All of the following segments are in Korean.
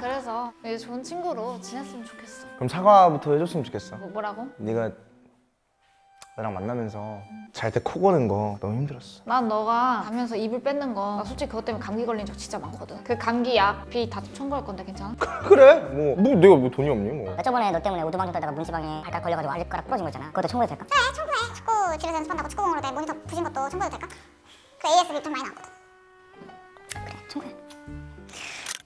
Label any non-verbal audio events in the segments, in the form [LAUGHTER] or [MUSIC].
그래서 이제 좋은 친구로 지냈으면 좋겠어. 그럼 사과부터 해줬으면 좋겠어 뭐, 뭐라고? 네가 나랑 만나면서 잘 때 코 고는 거 너무 힘들었어 난 너가 가면서 이불 뺏는 거나 솔직히 그것 때문에 감기 걸린 적 진짜 많거든. 그 감기 약비 다 청구할 건데 괜찮아? [LAUGHS] 그래? 뭐, 뭐 내가 뭐 돈이 없니 뭐 나 저번에 너 때문에 오두방정 떨다가 문지방에 발가락 걸려가지고 발가락 부러진 거 있잖아 그것도 청구해도 될까? 그래 청구해 축구 집에서 연습한다고 축구공으로 내 모니터 부신 것도 청구해도 될까? 그 ASB 좀 많이 나왔거든 그래 청구해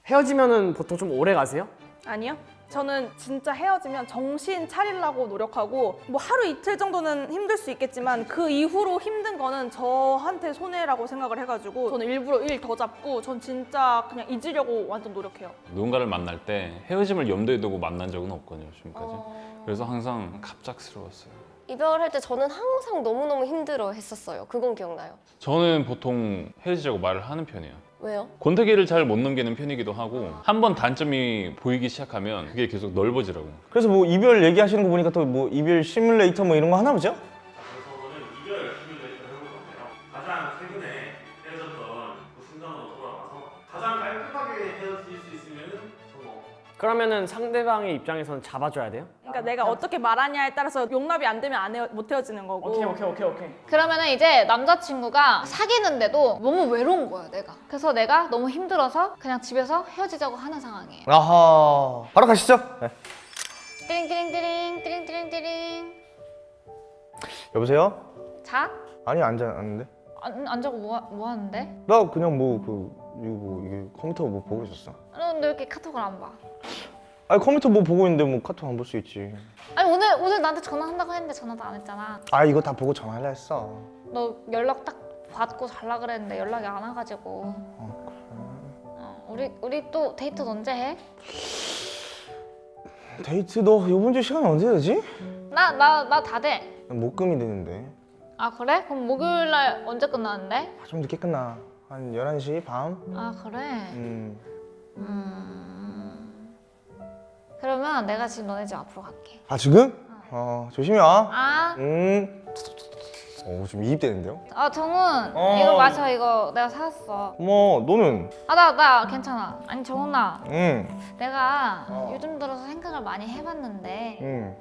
헤어지면은 보통 좀 오래 가세요? 아니요. 저는 진짜 헤어지면 정신 차리려고 노력하고 뭐 하루 이틀 정도는 힘들 수 있겠지만 그 이후로 힘든 거는 저한테 손해라고 생각을 해가지고 저는 일부러 일 더 잡고 전 진짜 그냥 잊으려고 완전 노력해요. 누군가를 만날 때 헤어짐을 염두에 두고 만난 적은 없거든요 지금까지 그래서 항상 갑작스러웠어요 이별할 때 저는 항상 너무너무 힘들어 했었어요. 그건 기억나요. 저는 보통 헤어지자고 말을 하는 편이에요 왜요? 권태기를 잘 못 넘기는 편이기도 하고 한 번 단점이 보이기 시작하면 그게 계속 넓어지라고 그래서 뭐 이별 얘기하시는 거 보니까 또 뭐 이별 시뮬레이터 뭐 이런 거 하나 보죠? 그러면은 상대방의 입장에서는 잡아줘야 돼요? 그러니까 내가 어떻게 말하냐에 따라서 용납이 안 되면 안 헤어, 못 헤어지는 거고. 오케이 오케이 오케이 오케이 그러면은 이제 남자친구가 사귀는데도 너무 외로운 거야 내가. 그래서 내가 너무 힘들어서 그냥 집에서 헤어지자고 하는 상황이에요. 아하 바로 가시죠 네. 띠링띠링띠링 띠링띠링띠링. 여보세요? 자? 아니 앉아 앉는데 안, 안 자고 뭐, 하- 뭐 하는데? 나 그냥 뭐 그 이거 뭐 이게 컴퓨터 뭐 보고 있었어 너 근데 왜 이렇게 카톡을 안 봐? 아니 컴퓨터 뭐 보고 있는데 뭐 카톡 안 볼 수 있지 아니 오늘 오늘 나한테 전화한다고 했는데 전화도 안 했잖아. 아 이거 다 보고 전화하려 했어 너 연락 딱 받고 잘라 그랬는데 연락이 안 와가지고. 어, 우리 우리 또 데이트 언제 해? 데이트 너 이번 주 시간 언제 되지? 나 나 나 다 돼. 목금이 되는데 아 그래? 그럼 목요일 날 언제 끝나는데? 아, 좀 늦게 끝나 한 11시 밤? 아 그래? 음 음. 그러면 내가 지금 너네 집 앞으로 갈게. 아 지금? 어 조심히 와 아, 음. 어, 좀 이입되는데요? 아 정훈 어. 이거 마셔 이거 내가 사왔어. 어머, 너는? 아 나 나 괜찮아. 아니 정훈아 응, 내가 어. 요즘 들어서 생각을 많이 해봤는데 응.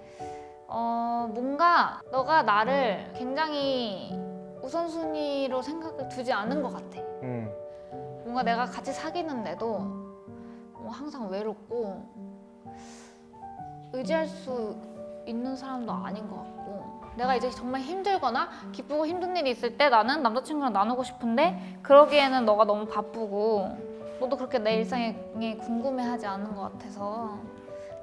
어 뭔가 너가 나를 굉장히 우선순위로 생각을 두지 않는 것 같아. 응. 뭔가 내가 같이 사귀는데도 뭐 항상 외롭고 의지할 수 있는 사람도 아닌 것 같고 내가 이제 정말 힘들거나 기쁘고 힘든 일이 있을 때 나는 남자친구랑 나누고 싶은데 그러기에는 너가 너무 바쁘고 너도 그렇게 내 일상에 궁금해하지 않는 것 같아서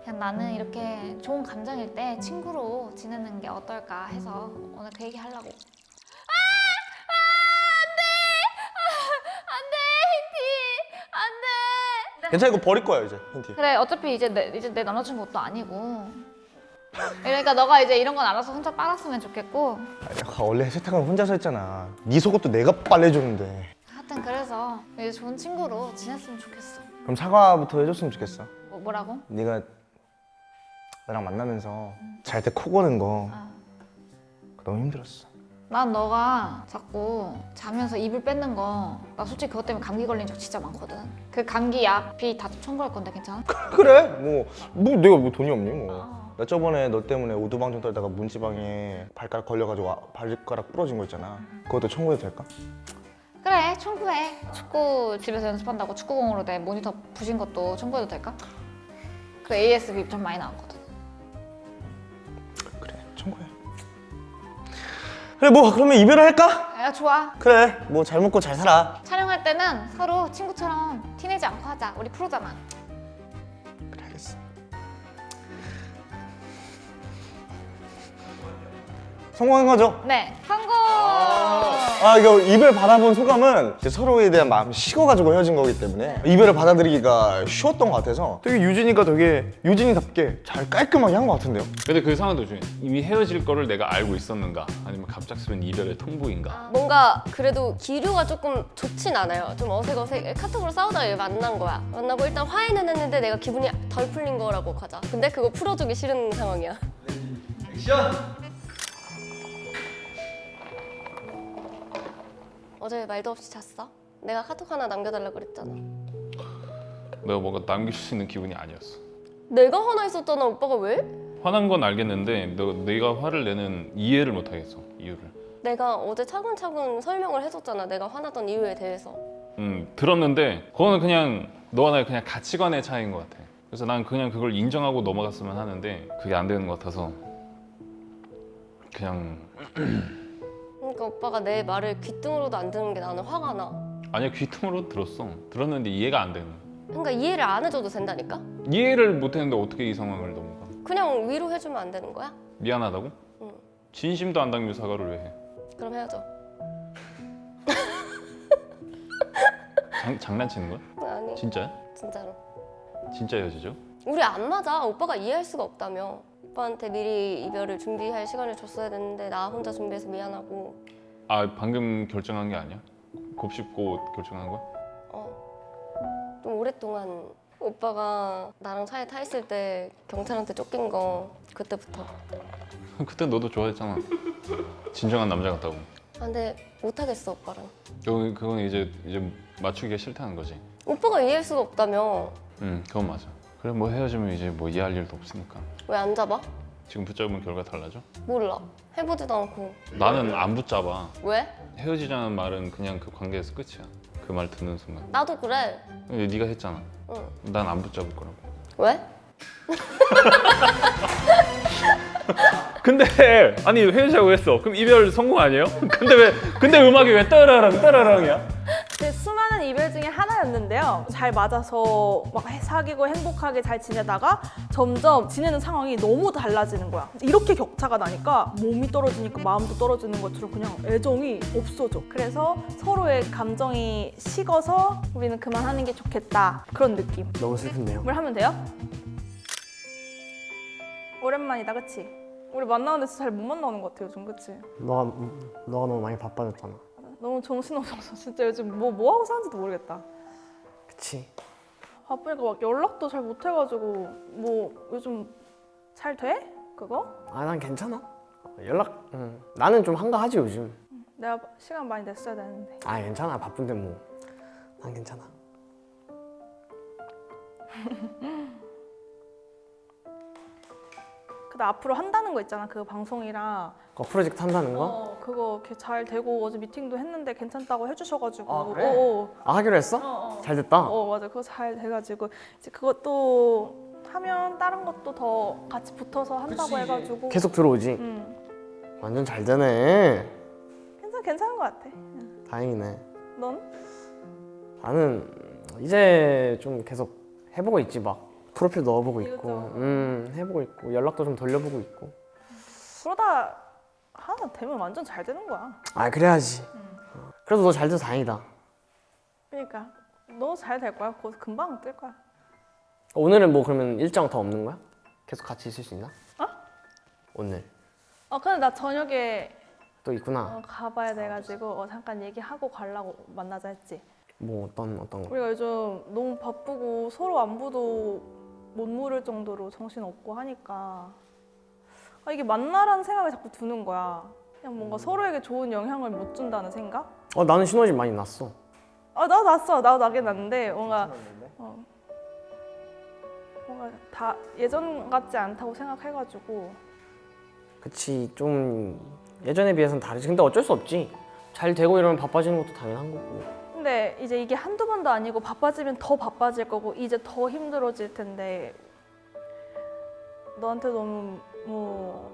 그냥 나는 이렇게 좋은 감정일 때 친구로 지내는 게 어떨까 해서 오늘 그 얘기 하려고 괜찮아, 이거 버릴 거야, 이제, 힌티. 그래 어차피 이제 내, 이제 내 남자친구 것도 아니고 그러니까 너가 이제 이런 건 알아서 혼자 빨았으면 좋겠고 아니, 원래 세탁은 혼자서 했잖아. 네 속옷도 내가 빨래줬는데. 하여튼 그래서 이제 좋은 친구로 지냈으면 좋겠어 그럼 사과부터 해줬으면 좋겠어. 뭐, 뭐라고? 네가 나랑 만나면서 잘 때 코 고는 거 아. 너무 힘들었어. 난 너가 자꾸 자면서 이불 뺏는 거 나 솔직히 그것 때문에 감기 걸린 적 진짜 많거든 그 감기 약비 다 청구할 건데 괜찮아? 그래? 뭐, 뭐 내가 뭐 돈이 없니 뭐. 아. 나 저번에 너 때문에 오두방정 떨다가 문지방에 발가락 걸려가지고 아- 발가락 부러진 거 있잖아. 그것도 청구해도 될까? 그래 청구해 축구 집에서 연습한다고 축구공으로 내 모니터 부신 것도 청구해도 될까? 그 ASB 좀 많이 나왔거든 그래, 청구해. 그래, 뭐 그러면 이별을 할까? 야 좋아 그래, 뭐 잘 먹고 잘 살아. 촬영할 때는 서로 친구처럼 티내지 않고 하자 우리 프로잖아 성공한 거죠? 네 성공 아 이거 이별 받아본 소감은 이제 서로에 대한 마음이 식어가지고 헤어진 거기 때문에 이별을 받아들이기가 쉬웠던 것 같아서 되게 유진이가 되게 유진이답게 잘 깔끔하게 한 것 같은데요? 근데 그 상황 도 중에 이미 헤어질 거를 내가 알고 있었는가 아니면 갑작스러운 이별의 통보인가 뭔가 그래도 기류가 조금 좋진 않아요. 좀 어색어색. 카톡으로 싸우다가 얘 만난 거야. 만나고 일단 화해는 했는데 내가 기분이 덜 풀린 거라고 가자. 근데 그거 풀어주기 싫은 상황이야. 어제 말도 없이 잤어? 내가 카톡 하나 남겨달라고 그랬잖아. 내가 뭔가 남길 수 있는 기분이 아니었어. 내가 화나 있었잖아 오빠가 왜? 화난 건 알겠는데 너, 내가 화를 내는 이해를 못 하겠어 이유를. 내가 어제 차근차근 설명을 해줬잖아 내가 화났던 이유에 대해서 음 들었는데 그거는 그냥 너와 나의 그냥 가치관의 차이인 것 같아. 그래서 난 그냥 그걸 인정하고 넘어갔으면 하는데 그게 안 되는 것 같아서 그냥 그러니까 오빠가 내 말을 귀등으로도 안 듣는 게 나는 화가 나 아니야 귀통으로 들었어. 들었는데 이해가 안 되는. 그러니까 이해를 안 해줘도 된다니까? 이해를 못 했는데 어떻게 이 상황을 넘어가? 그냥 위로해주면 안 되는 거야? 미안하다고? 응. 진심도 안 담겨 사과를 왜 해? 그럼 헤어져 장, 장난치는 거야? 아니 진짜야? 진짜로 진짜 헤어지죠? 우리 안 맞아 오빠가 이해할 수가 없다며 오빠한테 미리 이별을 준비할 시간을 줬어야 됐는데 나 혼자 준비해서 미안하고 아 방금 결정한 게 아니야? 곱씹고 결정한 거야? 어. 좀 오랫동안 오빠가 나랑 차에 타 있을 때 경찰한테 쫓긴 거 그때부터 [LAUGHS] 그때 너도 좋아했잖아. 진정한 남자 같다고. 아, 근데 못하겠어 오빠랑 그건, 그건 이제 이제 맞추기가 싫다는 거지. 오빠가 이해할 수가 없다며 응, 그건 맞아. 그래 뭐 헤어지면 이제 뭐 이해할 일도 없으니까. 왜 안 잡아? 지금 붙잡으면 결과 달라져? 몰라 해보지도 않고 나는 안 붙잡아. 왜? 헤어지자는 말은 그냥 그 관계에서 끝이야. 그 말 듣는 순간. 나도 그래 근데 네가 했잖아. 응 난 안 붙잡을 거라고. 왜? [LAUGHS] 근데 아니 헤어지자고 했어. 그럼 이별 성공 아니에요? [LAUGHS] 근데 왜 근데 음악이 왜 따라랑 따라랑이야? 제 수많은 이별 중에 하나였는데요. 잘 맞아서 막 해- 사귀고 행복하게 잘 지내다가 점점 지내는 상황이 너무 달라지는 거야. 이렇게 격차가 나니까 몸이 떨어지니까 마음도 떨어지는 것처럼 그냥 애정이 없어져. 그래서 서로의 감정이 식어서 우리는 그만하는 게 좋겠다. 그런 느낌. 너무 슬픈데요. 뭘 하면 돼요? 오랜만이다, 그치? 우리 만나는데 진짜 잘못 만나는 것 같아, 요즘, 그치? 너가 너가 너무 많이 바빠졌잖아. 너무 정신없어서 진짜 요즘 뭐, 뭐 하고 사는지도 모르겠다. 그치? 바쁘니까 막 연락도 잘 못 해가지고 뭐 요즘 잘 돼? 그거? 아 난 괜찮아. 연락. 응. 나는 좀 한가하지 요즘. 내가 시간 많이 냈어야 되는데 아 괜찮아 바쁜데 뭐. 난 괜찮아. [LAUGHS] 근데 앞으로 한다는 거 있잖아 그 방송이랑 그 프로젝트 한다는 거? 어 그거 이렇게 잘 되고 어제 미팅도 했는데 괜찮다고 해주셔가지고 아, 그래? 어, 아 하기로 했어? 어, 어. 잘 됐다. 어 맞아 그거 잘 돼가지고 이제 그것도 하면 다른 것도 더 같이 붙어서 한다고 해가지고 계속 들어오지. 응 완전 잘 되네. 괜찮 괜찮은 것 같아 다행이네. 넌? 나는 이제 좀 계속 해보고 있지 막 프로필 넣어보고 있고. 음 해보고 있고 연락도 좀 돌려보고 있고. 그러다 하나 되면 완전 잘 되는 거야 아 그래야지. 어. 그래도 너 잘 돼서 다행이다. 그러니까 너 잘 될 거야 곧 금방 뜰 거야 오늘은 뭐 그러면 일정 더 없는 거야? 계속 같이 있을 수 있나? 어? 오늘 어 근데 나 저녁에 또 있구나. 어, 가봐야 돼가지고 어, 잠깐 얘기하고 가려고 만나자 했지. 뭐 어떤 어떤 거? 우리가 요즘 너무 바쁘고 서로 안부도 못 물을 정도로 정신 없고 하니까 아, 이게 만나라는 생각이 자꾸 드는 거야. 그냥 뭔가 음. 서로에게 좋은 영향을 못 준다는 생각? 어 나는 신호집 많이 났어. 아 나도 났어. 나도 나긴 났는데 뭔가 어, 뭔가 다 예전 같지 않다고 생각해가지고 그치 좀 예전에 비해서는 다르지. 근데 어쩔 수 없지. 잘 되고 이러면 바빠지는 것도 당연한 거고. 근데 이제 이게 한두 번도 아니고 바빠지면 더 바빠질 거고 이제 더 힘들어질 텐데 너한테 너무 뭐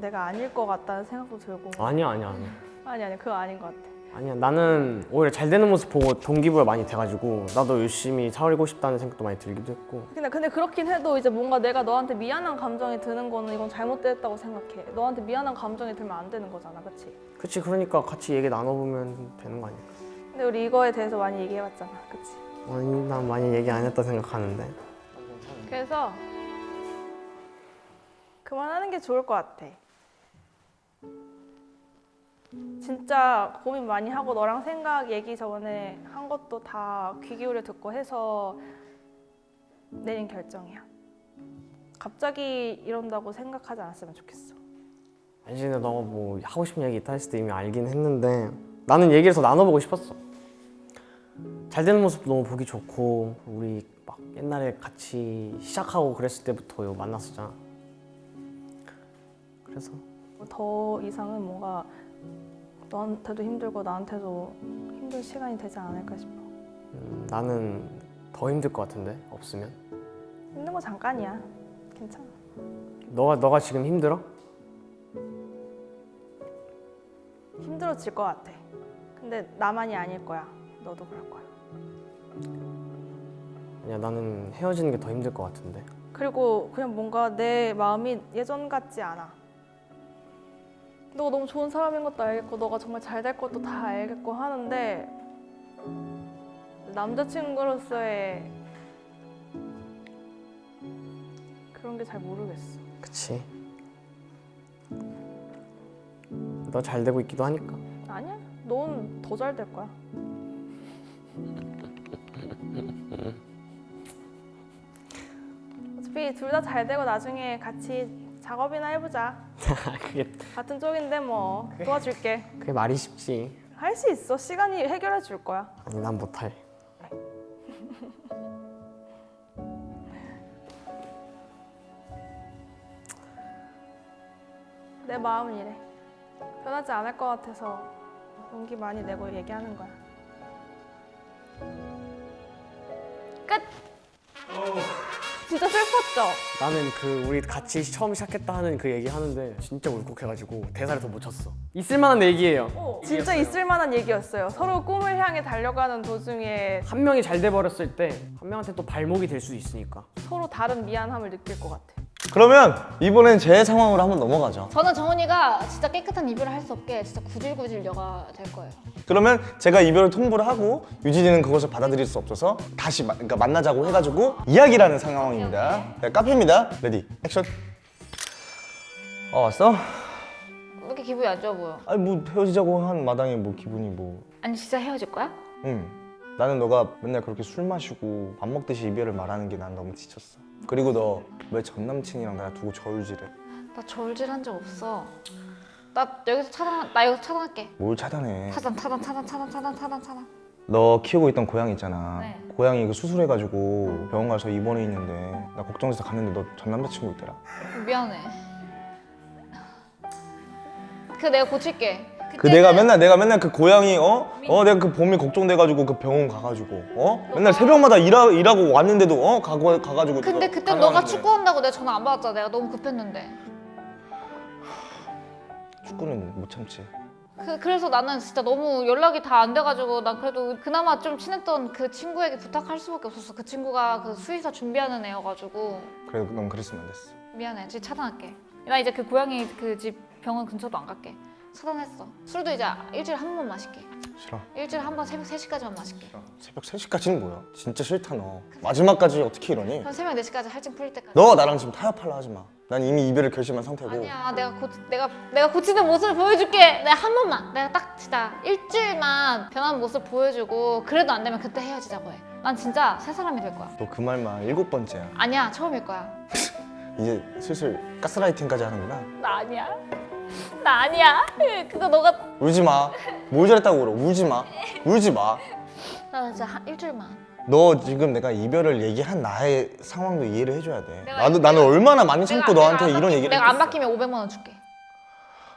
내가 아닐 것 같다는 생각도 들고. 아니야 아니야 아니야. 아니 아니 그거 아닌 것 같아. 아니야 나는 오히려 잘 되는 모습 보고 동기부여 많이 돼가지고 나도 열심히 살고 싶다는 생각도 많이 들기도 했고. 근데 근데 그렇긴 해도 이제 뭔가 내가 너한테 미안한 감정이 드는 거는 이건 잘못됐다고 생각해. 너한테 미안한 감정이 들면 안 되는 거잖아 그치? 그치 그러니까 같이 얘기 나눠보면 되는 거 아닐까 근데 우리 이거에 대해서 많이 얘기해봤잖아 그치? 아니 난 많이 얘기 안 했다 생각하는데 그래서 그만하는 게 좋을 것 같아. 진짜 고민 많이 하고 너랑 생각 얘기 저번에 한 것도 다 귀 기울여 듣고 해서 내린 결정이야. 갑자기 이런다고 생각하지 않았으면 좋겠어. 알지 근데 너가 뭐 하고 싶은 얘기 있다 했을 때 이미 알긴 했는데 나는 얘기를 더 나눠보고 싶었어 잘 되는 모습 너무 보기 좋고 우리 옛날에 같이 시작하고 그랬을 때부터 만났었잖아. 그래서 더 이상은 뭔가 너한테도 힘들고 나한테도 힘든 시간이 되지 않을까 싶어. 음, 나는 더 힘들 것 같은데 없으면. 힘든 거 잠깐이야. 괜찮아. 너가 너가 지금 힘들어? 힘들어질 것 같아. 근데 나만이 아닐 거야. 너도 그럴 거야. 아니야 나는 헤어지는 게 더 힘들 것 같은데. 그리고 그냥 뭔가 내 마음이 예전 같지 않아. 너가 너무 좋은 사람인 것도 알겠고 너가 정말 잘 될 것도 다 알겠고 하는데 남자친구로서의 그런 게 잘 모르겠어. 그치. 너 잘 되고 있기도 하니까. 아니야. 넌 더 잘 될 거야. 어차피 둘 다 잘 되고 나중에 같이 작업이나 해보자. [LAUGHS] 그게 같은 쪽인데 뭐 도와줄게. 그게 말이 쉽지. 할 수 있어. 시간이 해결해 줄 거야. 아니 난 못할. 내 마음은 이래. 변하지 않을 것 같아서 용기 많이 내고 얘기하는 거야. 끝. 진짜 슬펐죠? 나는 그 우리 같이 처음 시작했다 하는 그 얘기 하는데 진짜 울컥해가지고 대사를 더 못 쳤어. 있을 만한 얘기예요. 진짜 있을 만한 얘기였어요. 서로 꿈을 향해 달려가는 도중에 한 명이 잘 돼 버렸을 때 한 명한테 또 발목이 될 수 있으니까. 서로 다른 미안함을 느낄 것 같아. 그러면 이번엔 제 상황으로 한번 넘어가죠. 저는 정훈이가 진짜 깨끗한 이별을 할 수 없게 진짜 구질구질 여가 될 거예요. 그러면 제가 이별을 통보를 하고 유진이는 그것을 받아들일 수 없어서 다시 마- 그러니까 만나자고 해가지고 이야기를 하는 상황입니다. 네, 카페입니다. Ready action. 어 왔어? 왜 이렇게 기분이 안 좋아 보여? 아니 뭐 헤어지자고 한 마당에 뭐 기분이 뭐. 아니 진짜 헤어질 거야? 응. 나는 너가 맨날 그렇게 술 마시고 밥 먹듯이 이별을 말하는 게 난 너무 지쳤어. 그리고 너 왜 전 남친이랑 나 두고 저울질해? 나 저울질한 적 없어. 나 여기서 차단, 나 여기서 차단할게. 뭘 차단해? 차단, 차단, 차단, 차단, 차단, 차단, 차단. 너 키우고 있던 고양이 있잖아. 네. 고양이 그 수술해가지고 병원 가서 입원해 있는데 나 걱정돼서 갔는데 너 전 남자친구 있더라. 미안해. 그 내가 고칠게. 그 내가 맨날 내가 맨날 그 고양이 어? 어 내가 그 봄이 걱정돼가지고 그 병원 가가지고 어? 맨날 새벽마다 일하, 일하고 왔는데도 어? 가고, 가가지고 근데 너 그때 너가. 축구한다고 내가 전화 안 받았잖아. 내가 너무 급했는데. 축구는 못 참지 그, 그래서 나는 진짜 너무 연락이 다 안 돼가지고 난 그래도 그나마 좀 친했던 그 친구에게 부탁할 수밖에 없었어. 그 친구가 그 수의사 준비하는 애여가지고 그래도 넌 그랬으면 안 됐어 미안해. 지금 차단할게. 나 이제 그 고양이 그 집 병원 근처도 안 갈게. 차단했어. 술도 이제 일주일에 한 번만 마실게. 싫어 일주일에 한 번 새벽 3시까지만 마실게. 새벽 3시까지는 뭐야 진짜 싫다 너 마지막까지 어떻게 이러니? 그럼 새벽 4시까지 할증 풀릴 때까지. 너가 나랑 지금 타협하려 하지 마난 이미 이별을 결심한 상태고 아니야. 내가 고 내가 내가 고치는 모습을 보여줄게. 내가 한 번만. 내가 딱 진짜 일주일만 변한 모습 보여주고 그래도 안 되면 그때 헤어지자고 해. 난 진짜 새 사람이 될 거야. 너 그 말만 일곱 번째야 아니야. 처음일 거야. [LAUGHS] 이제 슬슬 가스라이팅까지 하는구나 나 아니야. 나 아니야. 그거 너가 울지 마 뭘 잘했다고 울어 울지 마 울지 마너 나 진짜 한 일주일만. 지금 내가 이별을 얘기한 나의 상황도 이해를 해줘야 돼 나도 나는 얼마나 많이 참고 너한테 이런 얘기를 내가 안 했겠어. 바뀌면 500만 원 줄게.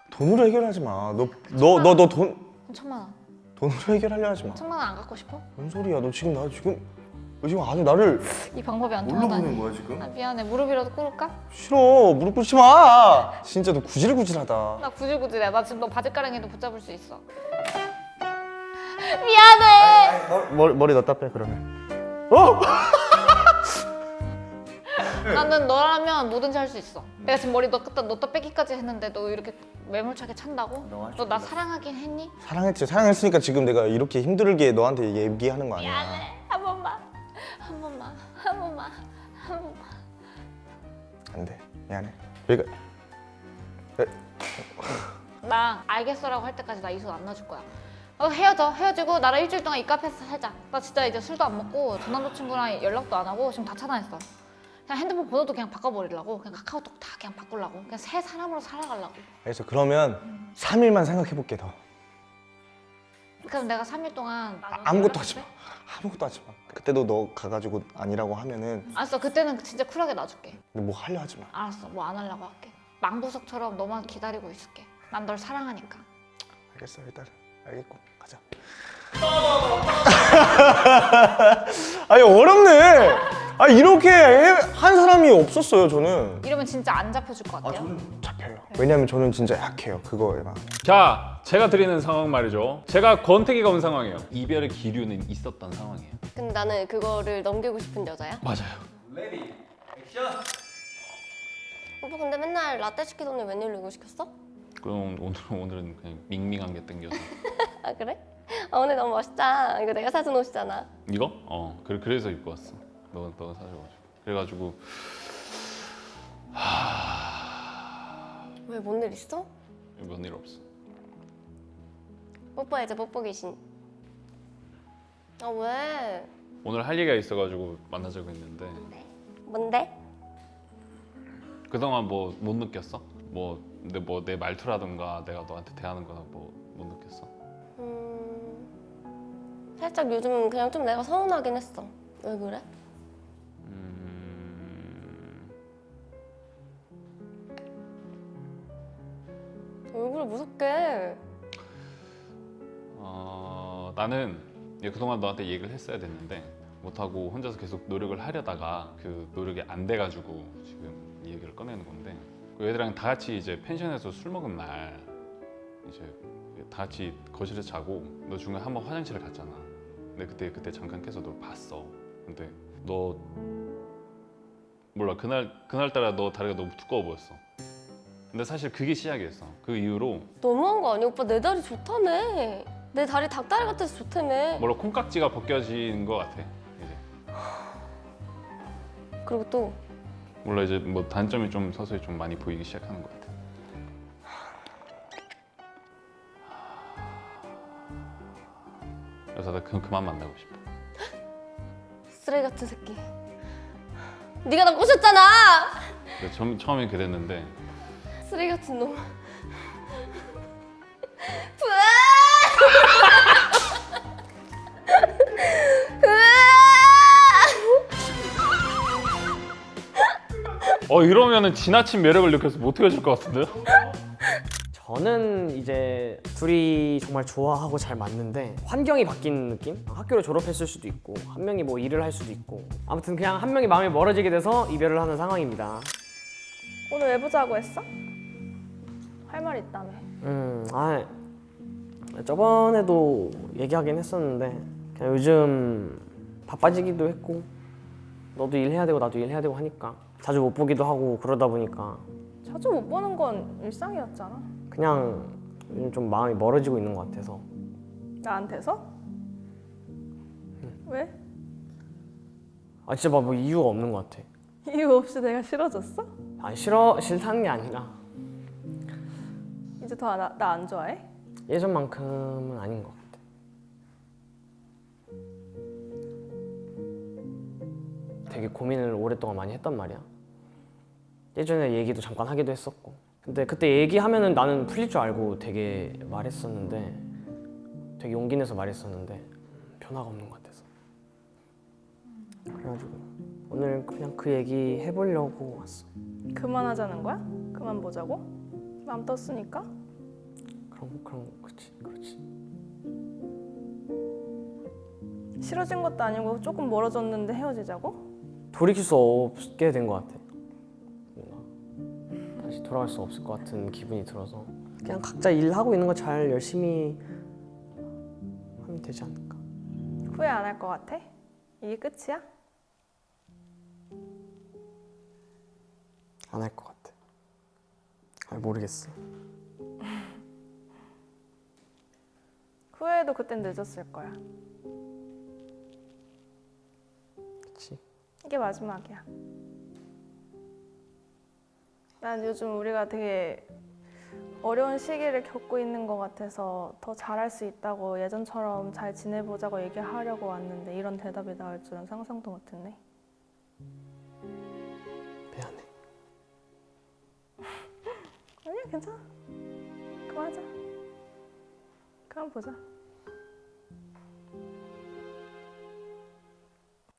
돈으로 해결하지 마. 너 너 너 너 돈 천만 원. 돈으로 해결하려 하지 마. 천만 원 안 갖고 싶어? 뭔 소리야? 너 지금 나 지금 너 지금 아주 나를 이 방법이 안 뭘로 통하다니. 보는 거야 지금? 아, 미안해. 무릎이라도 꿇을까? 싫어. 무릎 꿇지 마. 진짜 너 구질구질하다. 나 구질구질해. 나 지금 너 바지가랑이도 붙잡을 수 있어. 미안해. 머리 머리 넣다 빼 그러면. 어? [LAUGHS] 나는 너라면 뭐든지 할 수 있어. 내가 지금 머리 넣다 넣다 빼기까지 했는데 너 이렇게 매몰차게 찬다고? 너 나 사랑하긴 했니? 사랑했지. 사랑했으니까 지금 내가 이렇게 힘들게 너한테 얘기하는 거 아니야. 미안해. 안 돼. 미안해. 여기가 나 알겠어라고 할 때까지 나 이 손 안 놔줄 거야. 어, 헤어져. 헤어지고 나랑 일주일 동안 이 카페에서 살자. 나 진짜 이제 술도 안 먹고 전 남자친구랑 연락도 안 하고 지금 다 차단했어. 그냥 핸드폰 번호도 그냥 바꿔버리려고. 그냥 카카오톡 다 그냥 바꾸려고. 그냥 새 사람으로 살아가려고. 그래서 그러면 3일만 생각해 볼게 더. 그럼 내가 3일 동안 아, 아무것도 하지 마. 아무것도 하지 마. 그때도 너 가가지고 아니라고 하면은 알았어 그때는 진짜 쿨하게 놔줄게 근데 뭐 하려 하지 마. 알았어 뭐 안 하려고 할게 망부석처럼 너만 기다리고 있을게 난 널 사랑하니까 알겠어 일단 알겠고 가자. [LAUGHS] 아니 어렵네. 아 이렇게 해- 한 사람이 없었어요 저는. 이러면 진짜 안 잡혀줄 것 같아요 잡혀요. 왜냐면 저는 진짜 약해요 그거에만. 자, 제가 드리는 상황 말이죠. 제가 권태기가 온 상황이에요. 이별의 기류는 있었던 상황이에요. 근데 나는 그거를 넘기고 싶은 여자야. 맞아요. 오빠 근데 맨날 라떼 시키더니 웬일로 이거 시켰어? 그럼 오늘 오늘은 그냥 밍밍한 게 땡겨서 [LAUGHS] 아 그래? 아 오늘 너무 멋있다. 이거 내가 사준 옷이잖아. 이거? 어, 그래 그래서 입고 왔어. 너 너가 사줘가지고. 그래가지고 왜뭔 일 있어? 뭔 일 없어. 뽀뽀해 이제 뽀뽀 귀신. 아 왜? 오늘 할 얘기가 있어가지고 만나자고 했는데 뭔데? 그동안 뭐 못 느꼈어? 뭐 근데 뭐내 말투라든가 내가 너한테 대하는 거나 뭐 못 느꼈어? 음 살짝 요즘 그냥 좀 내가 서운하긴 했어. 왜 그래? 얼굴을 무섭게. 어, 나는 그동안 너한테 얘기를 했어야 됐는데 못하고 혼자서 계속 노력을 하려다가 그 노력이 안 돼가지고 지금 이 얘기를 꺼내는 건데 그 애들이랑 다 같이 이제 펜션에서 술 먹은 날 이제 다 같이 거실에서 자고 너 중간에 한 번 화장실을 갔잖아. 근데 그때 그때 잠깐 깨서 널 봤어. 근데 너 몰라. 그날 그날따라 너 다리가 너무 두꺼워 보였어 근데 사실 그게 시작이었어 그 이후로 너무한 거 아니야? 오빠 내 다리 좋다며. 내 다리 닭다리 같아서 좋다며. 몰라 콩깍지가 벗겨진 것 같아 이제 그리고 또 몰라 이제 뭐 단점이 좀 서서히 좀 많이 보이기 시작하는 것 같아. 그래서 나 그, 그만 만나고 싶어. 쓰레기 같은 새끼. 네가 나 꼬셨잖아. 처음, 처음엔 그랬는데 쓰레기 같은 놈. 어 이러면은 지나친 매력을 느껴서 못 헤어질 것 같은데요? 저는 이제 둘이 정말 좋아하고 잘 맞는데 환경이 바뀐 느낌? 학교를 졸업했을 수도 있고 한 명이 뭐 일을 할 수도 있고 아무튼 그냥 한 명이 마음이 멀어지게 돼서 이별을 하는 상황입니다. 오늘 왜 보자고 했어? 할 말 있다며. 음, 아 저번에도 얘기하긴 했었는데 그냥 요즘 바빠지기도 했고 너도 일해야 되고 나도 일해야 되고 하니까 자주 못 보기도 하고 그러다 보니까 자주 못 보는 건 일상이었잖아. 그냥 요즘 좀 마음이 멀어지고 있는 것 같아서 나한테서? 왜? 아 진짜 막 뭐 이유가 없는 것 같아. 이유 없이 내가 싫어졌어? 아 싫어 싫다는 게 아니라 이제 더 나 안 좋아해? 예전만큼은 아닌 것 같아. 되게 고민을 오랫동안 많이 했단 말이야. 예전에 얘기도 잠깐 하기도 했었고. 근데 그때 얘기하면은 나는 풀릴 줄 알고 되게 말했었는데 되게 용기 내서 말했었는데 변화가 없는 것 같아서. 그래가지고 오늘 그냥 그 얘기 해보려고 왔어. 그만하자는 거야? 그만 보자고? 맘 떴으니까? 그럼 그럼 그렇지 그렇지. 싫어진 것도 아니고 조금 멀어졌는데 헤어지자고? 돌이킬 수 없게 된 것 같아. 뭔가 다시 돌아갈 수 없을 것 같은 기분이 들어서 그냥 각자 일하고 있는 거 잘 열심히 하면 되지 않을까. 후회 안 할 것 같아? 이게 끝이야? 안 할 것 같아. 아 모르겠어. 후회해도 그땐 늦었을 거야. 그렇지. 이게 마지막이야. 난 요즘 우리가 되게 어려운 시기를 겪고 있는 것 같아서 더 잘할 수 있다고 예전처럼 잘 지내보자고 얘기하려고 왔는데 이런 대답이 나올 줄은 상상도 못했네. 미안해. 아니야 괜찮아. 그만하자. 한번 보자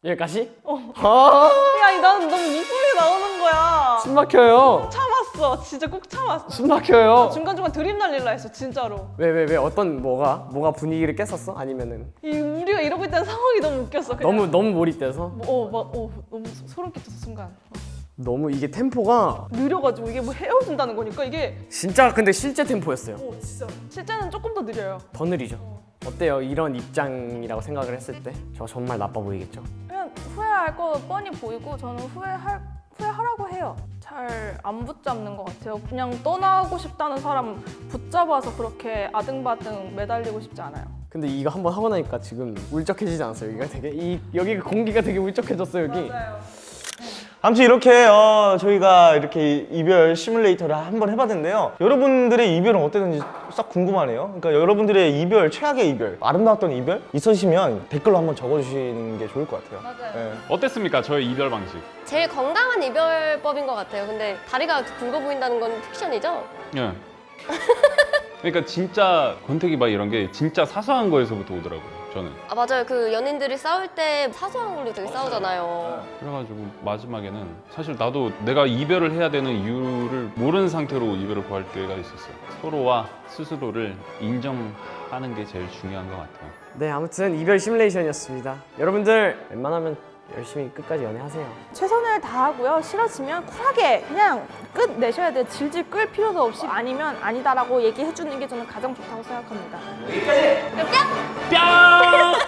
여기까지? 어. 아 야, 난 너무 이쁘게 나오는 거야. 숨 막혀요. 참았어. 진짜 꼭 참았어. 숨 막혀요. 중간중간 드림 날릴라 했어, 진짜로. 왜, 왜, 왜? 어떤 뭐가? 뭐가 분위기를 깼었어? 아니면은? 이, 우리가 이러고 있다는 상황이 너무 웃겼어. 그냥. 너무, 너무 몰입돼서? 뭐, 어, 막, 어, 너무 소름 끼쳤어, 순간. 어. 너무 이게 템포가 느려가지고 이게 뭐 헤어진다는 거니까 이게 진짜 근데 실제 템포였어요. 어, 진짜. 실제는 조금 더 느려요. 더 느리죠. 어때요? 이런 입장이라고 생각을 했을 때 저 정말 나빠 보이겠죠? 그냥 후회할 거 뻔히 보이고 저는 후회할 후회하라고 해요. 잘 안 붙잡는 것 같아요. 그냥 떠나고 싶다는 사람 붙잡아서 그렇게 아등바등 매달리고 싶지 않아요. 근데 이거 한번 하고 나니까 지금 울적해지지 않았어요? 여기가 되게 이 여기 공기가 되게 울적해졌어요 여기. 아 무튼 이렇게 어, 저희가 이렇게 이별 시뮬레이터를 한번 해봤는데요. 여러분들의 이별은 어땠는지 싹 궁금하네요. 그러니까 여러분들의 이별, 최악의 이별, 아름다웠던 이별 있으시면 댓글로 한번 적어주시는 게 좋을 것 같아요. 맞아요. 네. 어땠습니까? 저의 이별 방식. 제일 건강한 이별법인 것 같아요. 근데 다리가 굵어 보인다는 건 픽션이죠? 예. 그러니까 진짜 권태기 막 이런 게 진짜 사소한 거에서부터 오더라고요. 저는. 아 맞아요. 그 연인들이 싸울 때 사소한 걸로 되게 싸우잖아요. 그래가지고 마지막에는 사실 나도 내가 이별을 해야 되는 이유를 모르는 상태로 이별을 구할 때가 있었어요. 서로와 스스로를 인정하는 게 제일 중요한 것 같아요. 네 아무튼 이별 시뮬레이션이었습니다. 여러분들 웬만하면 열심히 끝까지 연애하세요. 최선을 다하고요. 싫어지면 쿨하게 그냥 끝 내셔야 돼요. 질질 끌 필요도 없이 아니면 아니다라고 얘기해 주는 게 저는 가장 좋다고 생각합니다. 뿅!